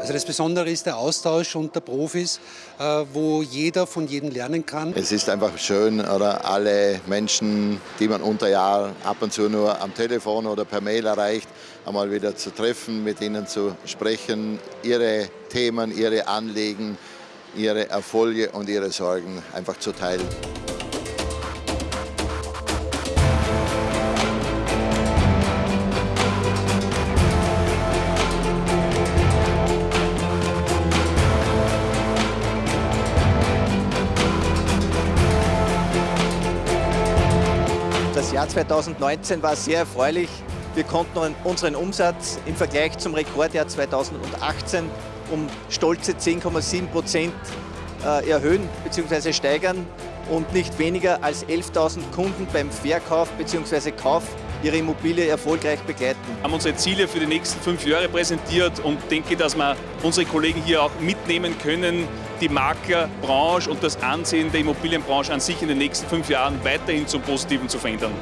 Also das Besondere ist der Austausch unter Profis, äh, wo jeder von jedem lernen kann. Es ist einfach schön, oder alle Menschen, die man unter Jahr ab und zu nur am Telefon oder per Mail erreicht, einmal wieder zu treffen, mit ihnen zu sprechen, ihre Themen, ihre Anliegen, ihre Erfolge und ihre Sorgen einfach zu teilen. Das Jahr 2019 war sehr erfreulich. Wir konnten unseren Umsatz im Vergleich zum Rekordjahr 2018 um stolze 10,7 Prozent äh, erhöhen bzw. steigern und nicht weniger als 11.000 Kunden beim Verkauf bzw. Kauf ihre Immobilie erfolgreich begleiten. Wir haben unsere Ziele für die nächsten fünf Jahre präsentiert und denke, dass wir unsere Kollegen hier auch mitnehmen können, die Maklerbranche und das Ansehen der Immobilienbranche an sich in den nächsten fünf Jahren weiterhin zum Positiven zu verändern.